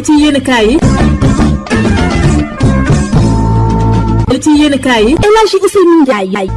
ci yenn kaay yi. Ci yenn kaay yi. El Hadji Ousseynou Ndiaye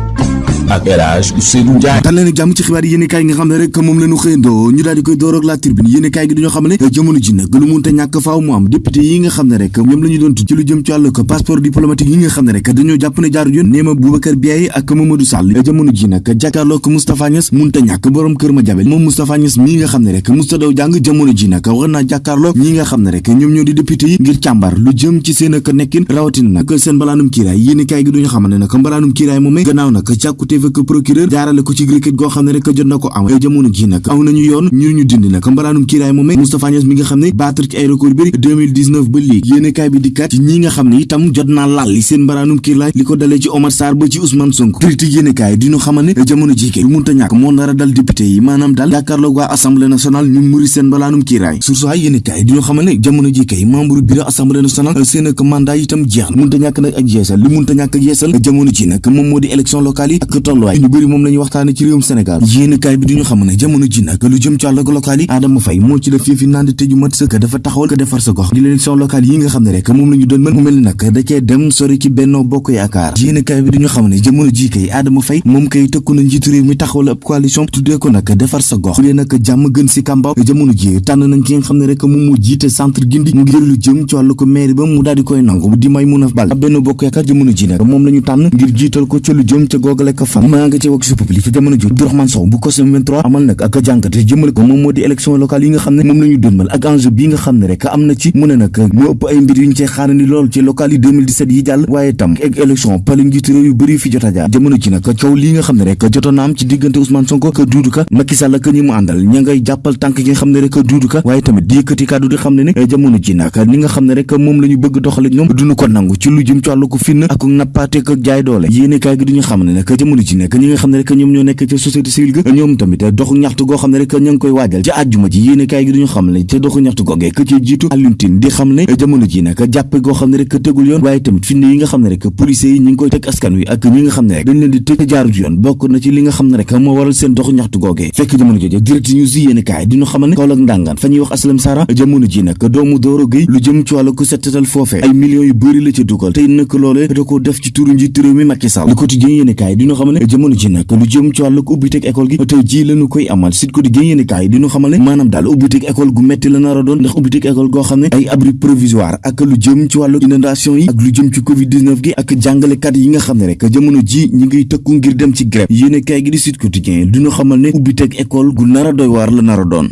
ak Hadj Ousseynou Ndiaye dal leen jàmm ci xibaar yéene kaay nga xam ne rek moom la ñu xëyandoo. Ñu daal di koy door ak la tribune. Yéene kaay gi dañoo xam ne jamono ji nag lu munte ñàkk faaw mu am. Député yi nga xam ne rek ñoom la ñu doon ci lu jëm ci wàllu ko passeport diplomatique yi nga xam ne rek dañoo jàpp ne jaaru yoon. Néema Boubacar Biaye ak Mamadou Sall. Jamono ji nag jàkkaarloo ko Moustapha Niass munte ñàkk borom kër ma jabel moom Moustapha Niass mii nga xam ne rek musta daw jàng jamono ji nag war naa jàkkaarloo ñi nga xam rek ñoom ñoo di député yi ngir càmbar lu jëm ci seen ak nekkin. Rawatina nag seen mbalaanum kiiraay. Yéene kaay gi duñu xam ne nag mbalaanum kiiraay moom gannaaw nag càkkuteef ak procureur jaarale ko ci requête goo xam ne rek jot na ko am jamono ji nag aw nañu yoon ñu ñu dindi nag mbalaanum kiiraay moom Moustapha Niass mi nga ne battre ci ay record yu bëri 2019 ba léegi. Yéene kaay bi dikkaat ci ñi nga xam ne itam jot naa lal li seen mbalaanum kiiraay li ko dalee ci Omar Sarr ba ci Ousmane Sonko. Critique yéene kaay di ñu ne jamono ji kay lu munta ñàkk moo dal député yi maanaam daal jàkkaarloog waa assemblée nationale ñu muri seen mbalaanum kiiraay. Surtout ay yéene kaay di ñu ne jamono ji kay membre bureau assemblée nationale seen ak mandat itam jeex na. Munta ñàkk nag ak yeesal li munta ñàkk ak yeesal jamono élection locale ak tolluwaay. Ñu bëri moom la ñu waxtaane ci réewum Sénégal. Yéene kaay bi di ñu xam ne jamono ji nag lu jëm ci wàllu local yi Adama Faye moo ci def yëfi naan tëju mat sëkk dafa taxawal ko defar sa gox. Di l'élection locale yi nga xam ne rek moom la ñu doon mën mu mel ni nag da cee dem sori ci Benno Bokk Yaakaar. Yéene kaay bi di ñu xam ne jamono ji kay Adama Faye moom kay tëkku na njiitu réew mi taxawal ab coalition tuddee ko nag defar sa gox. Tuddee nag jàmm gën si kàmbaaw jamono ji tànn nañ ki nga xam ne rek moom mu jiite centre gindi ngir lu jëm ci wàllu ko maire ba mu daal di koy nangu di may mun a bal Benno Bokk Yaakaar jamono ji nag moom la ñu tànn ngir jiital ko ci lu jëm ca googale ko fan maa nga ci wax si public jamono ji Abdourahmane Sow bu COSEM 23 amal nag ak jàngate jëmale ko moom moo di élection locale yi nga xam ne moom la ñu dënmal ak enjeu bi nga xam ne rek am na ci mu ne nag moo ëpp ay mbir yu ñu cee xaarandi lool ci locale yi 2017 yi jàll waaye tam ak élection pale njiitu réew yu bëri fi jot a jaar jamono ji nag coow lii nga xam ne rek jotoon na am ci diggante Ousmane Sonko ak Doudou Ka Macky Sall ak ñi mu àndal ña ngay jàppal tànk yi nga xam ne rek Doudou Ka waaye tamit di yëkkati kàddu di xam ne jamono ji nag ni nga xam ne rek moom la ñu bëgg doxale ñoom duñu ko nangu ci lu jëm ci wàllu ko finn ak nappaate ak jaay doole yéene kaay gi duñu xam ne nag jamono ji nag ñi nga xam ne rek ñoom ñoo nekk ci société civile ga ñoom tamit doxu ñaxtu goo xam ne rek ña ngi koy waajal ci àjjuma ji yéene kaay gi duñu xam ne te doxu ñaxtu googee ka ci jiitu Alioune Tine di xam ne jamono ji nag jàppe goo xam ne rek tegul yoon waaye tamit finne yi nga xam ne rek policiers yi ñi ngi koy teg askan wi ak ñi nga xam ne rek dañ leen di tëj jaaru ci yoon bokk na ci li nga xam ne rek moo waral seen doxu ñaxtu googee fekk jamono jooju direct news yi yéene kaay diñu xamal ne Kaolack ndangaan fa ñuy wax aslam sara jamono ji nag doomu Doro Gueye lu jëm ci wàllu ko settetal foofee ay millions yu bëri la ca dugal tey nag loolee da ko def ci turu njiitu réew mi Macky Sall le quotidien yéene kaay diñu xamal ne jamono ji nag lu jëm ci wàllu ko ubbi teg école gi? Tey ji lañu koy amal. Sud Quotidien yéene kaay diñu xamal ne maanaam daal ubbi teg école gu metti la nar a doon ndax école goo xam ne ay abri provisoire ak lu jëm ci wàllu inondation yi ak lu jëm ci covid 19 gi ak jàngalekat yi nga xam ne rek jamono ji ñi ngiy tëkku ngir dem ci grève. Yéene kaay gi di Sud Quotidien diñu xamal ne ubbi teg école gu nar a doy waar la nar a doon